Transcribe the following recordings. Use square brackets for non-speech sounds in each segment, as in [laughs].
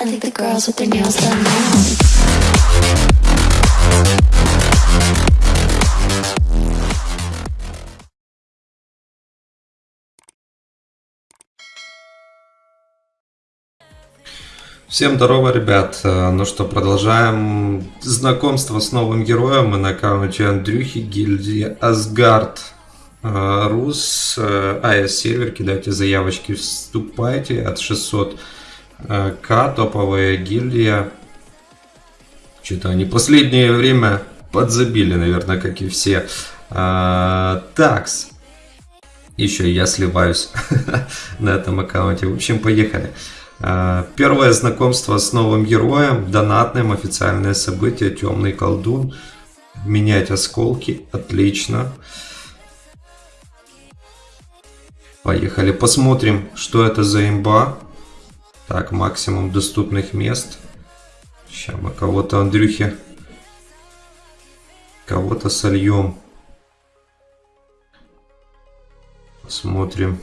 I think the girls with their nails done now. Всем здорово, ребят. Э, Ну что, продолжаем знакомство с новым героем. Мы на аккаунте Андрюхи, гильдии Асгард. Э, Рус, э, АС сервер, кидайте заявочки, вступайте от 600 э, к топовая гильдия. Что-то они последнее время подзабили, наверное, как и все. Э, Такс. Еще я сливаюсь [laughs] на этом аккаунте. В общем, поехали. А, Первое знакомство с новым героем, донатным, официальное событие, темный колдун. Менять осколки, отлично. Поехали, посмотрим, что это за имба. Так, максимум доступных мест. Сейчас мы кого-то, Андрюхи, кого-то сольем. Посмотрим.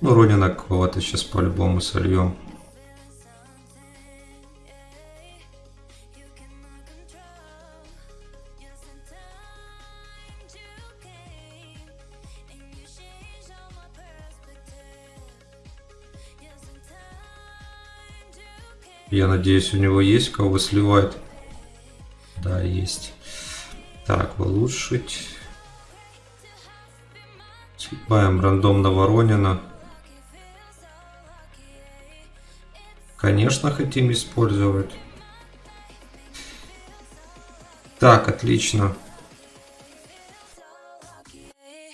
Ну, Ронина кого-то сейчас по-любому сольем. Я надеюсь, у него есть кого сливать. Да, есть. Так, улучшить. Сливаем рандомно Воронина. Конечно, хотим использовать. Так, отлично.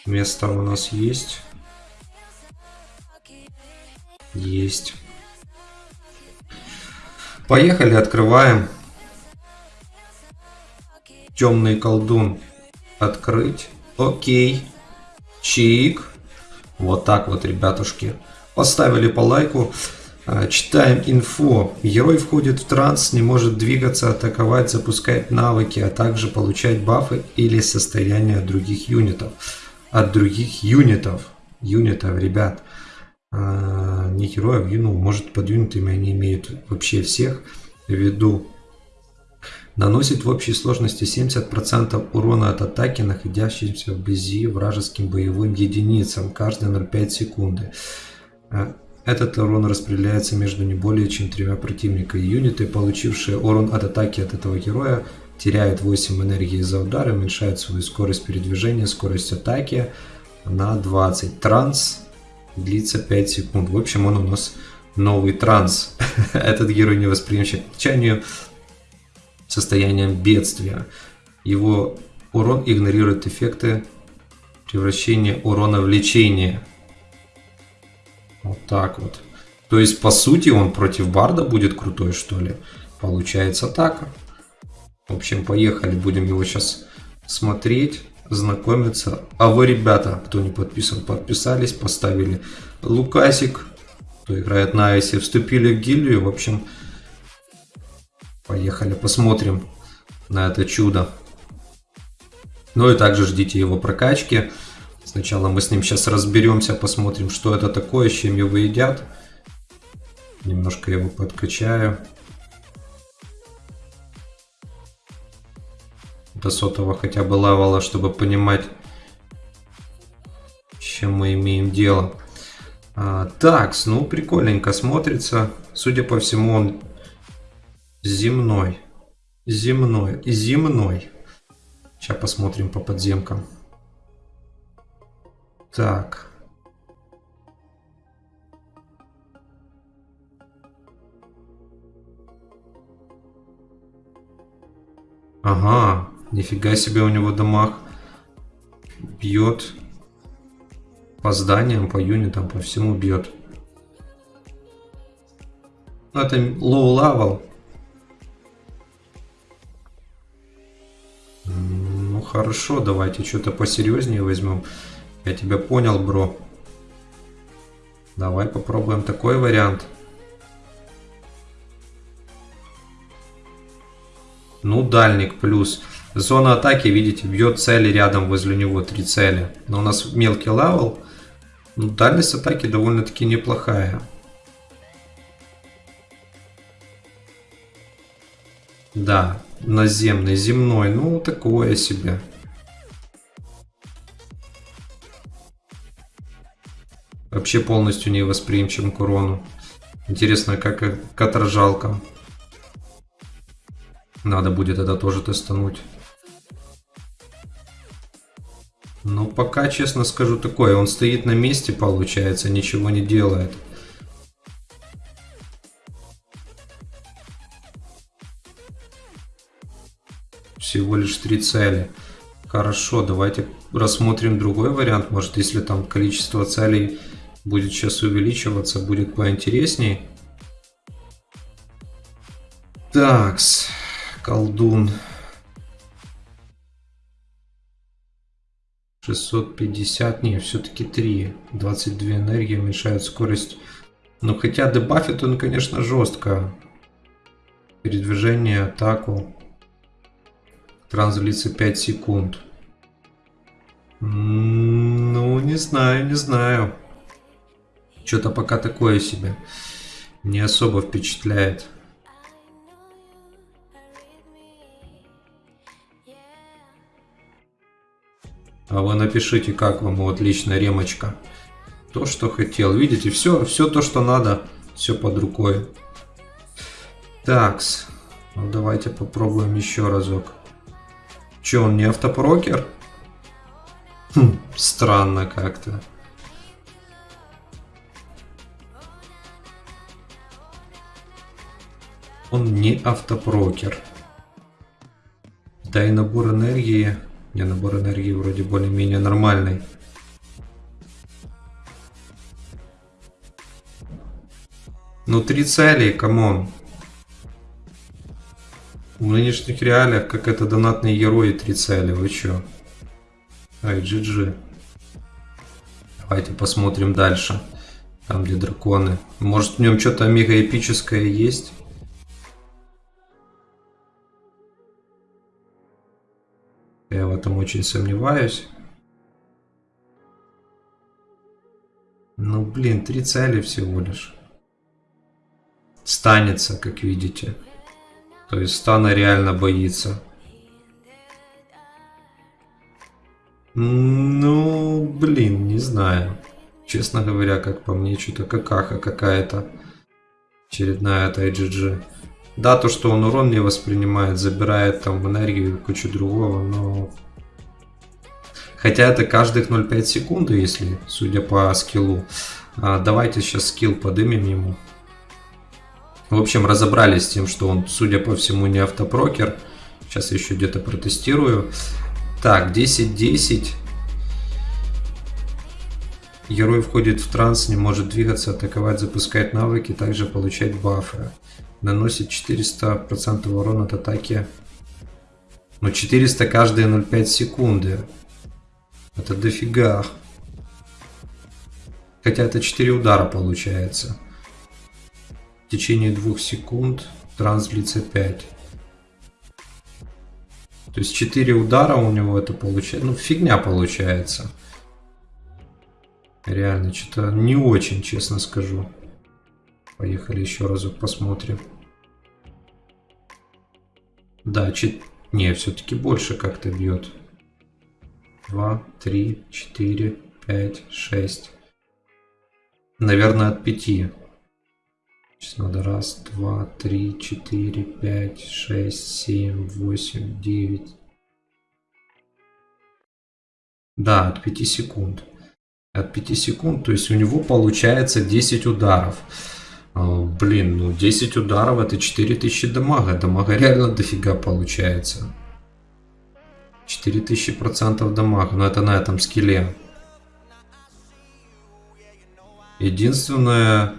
Место у нас есть. Есть. Поехали, открываем. Темный колдун. Открыть. Окей. Чик. Вот так вот, ребятушки. Поставили по лайку. А, Читаем инфо. Герой входит в транс, не может двигаться, атаковать, запускать навыки, а также получать бафы или состояние от других юнитов. От других юнитов. Юнитов, ребят. А, Не героев, ну, может под юнитами они имеют вообще всех в виду. Наносит в общей сложности 70% урона от атаки, находящимся вблизи вражеским боевым единицам, каждые 0,5 секунды. А, Этот урон распределяется между не более чем тремя противниками. Юниты, получившие урон от атаки от этого героя, теряют 8 энергии за удар уменьшают свою скорость передвижения, скорость атаки на 20. Транс длится 5 секунд. В общем, он у нас новый транс. [laughs] Этот герой не восприимчив к течению состоянием бедствия. Его урон игнорирует эффекты превращения урона в лечение. Вот так вот. То есть, по сути, он против Барда будет крутой, что ли? Получается так. В общем, поехали. Будем его сейчас смотреть, знакомиться. А вы, ребята, кто не подписан, подписались, поставили лукасик, кто играет на Айсе, вступили в гильдию. В общем, поехали, посмотрим на это чудо. Ну и также ждите его прокачки. Сначала мы с ним сейчас разберемся, посмотрим, что это такое, с чем его едят. Немножко его подкачаю. До сотого хотя бы левела, чтобы понимать, чем мы имеем дело. А, так, ну прикольненько смотрится. Судя по всему, он земной. Земной. Земной. Сейчас посмотрим по подземкам. Так. Ага, нифига себе у него дамаг бьет. По зданиям, по юнитам, по всему бьет. Ну, это low level. Ну хорошо, давайте что-то посерьезнее возьмем. Я тебя понял, бро. Давай попробуем такой вариант. Ну, дальник плюс. Зона атаки, видите, бьет цели рядом возле него, три цели. Но у нас мелкий левел. Ну, дальность атаки довольно-таки неплохая. Да, наземный, земной, ну такое себе. Вообще полностью не восприимчив к урону. Интересно, как к отражалкам. Надо будет это тоже тестануть. Пока, честно скажу, такое. Он стоит на месте, получается, ничего не делает. Всего лишь три цели. Хорошо, давайте рассмотрим другой вариант. Может, если там количество целей будет сейчас увеличиваться, будет поинтересней. Такс, колдун. 650, не, все-таки 3. 22 энергии уменьшает скорость. Ну, хотя дебафит он, конечно, жестко. Передвижение, атаку. Транс длится 5 секунд. Ну, не знаю, не знаю. Что-то пока такое себе. Не особо впечатляет. А вы напишите, как вам вот лично ремочка. То, что хотел. Видите, все, все то, что надо, все под рукой. Такс. Ну, давайте попробуем еще разок. Че, он не автопрокер? Хм, странно как-то. Он не автопрокер. Да и набор энергии не, набор энергии вроде более-менее нормальный. Ну, три цели, come on. В нынешних реалиях, как это донатные герои, три цели, вы чё? Ай, GG. Давайте посмотрим дальше. Там, где драконы. Может, в нем что-то мега эпическое есть? Я в этом очень сомневаюсь. Ну, блин, три цели всего лишь. Станется, как видите. То есть стана реально боится. Ну, блин, не знаю. Честно говоря, как по мне, что-то какаха какая-то. Очередная от IGG. Да, то, что он урон не воспринимает, забирает там энергию кучу другого, но... Хотя это каждых 0,5 секунды, если, судя по скиллу. А, давайте сейчас скилл подымем ему. В общем, разобрались с тем, что он, судя по всему, не автопрокер. Сейчас еще где-то протестирую. Так, 10-10. Герой входит в транс, не может двигаться, атаковать, запускать навыки, также получать бафы наносит 400% урона от атаки. Но 400 каждые 0,5 секунды. Это дофига. Хотя это 4 удара получается. В течение 2 секунд транс длится 5. То есть 4 удара у него это получается. Ну, фигня получается. Реально, что-то не очень, честно скажу. Поехали еще разок посмотрим. Да, чет... не, все-таки больше как-то бьет. 2, 3, 4, 5, 6. Наверное, от 5. Сейчас надо раз, два, три, четыре, пять, шесть, семь, восемь, девять. Да, от 5 секунд. От 5 секунд, то есть у него получается 10 ударов. А, блин, ну 10 ударов это 4000 дамага. Дамага реально дофига получается. 4000 процентов дамага. Но это на этом скилле. Единственное...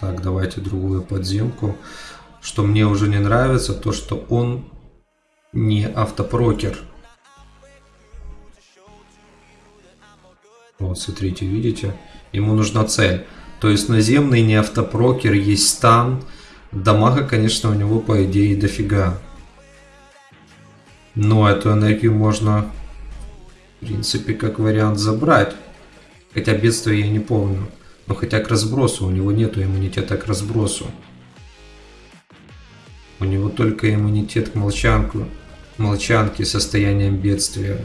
Так, давайте другую подземку. Что мне уже не нравится, то что он не автопрокер. Вот, смотрите, видите? Ему нужна цель. То есть наземный не автопрокер, есть стан. Дамага, конечно, у него по идее дофига. Но эту энергию можно, в принципе, как вариант забрать. Хотя бедствие я не помню. Но хотя к разбросу, у него нету иммунитета к разбросу. У него только иммунитет к молчанку, молчанке состоянием бедствия.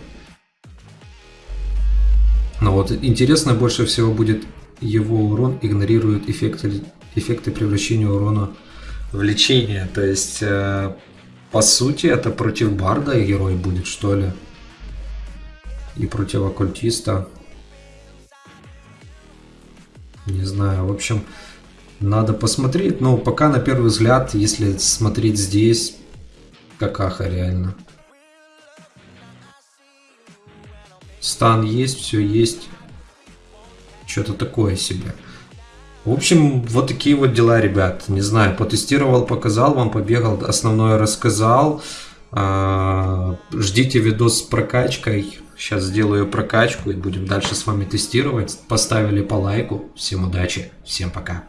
Вот интересно больше всего будет его урон игнорирует эффекты, эффекты превращения урона в лечение. То есть, э, по сути, это против Барда герой будет, что ли? И против оккультиста. Не знаю, в общем, надо посмотреть. Но пока на первый взгляд, если смотреть здесь, какаха реально. Стан есть, все есть. Что-то такое себе. В общем, вот такие вот дела, ребят. Не знаю, потестировал, показал вам, побегал, основное рассказал. А, ждите видос с прокачкой. Сейчас сделаю прокачку и будем дальше с вами тестировать. Поставили по лайку. Всем удачи, всем пока.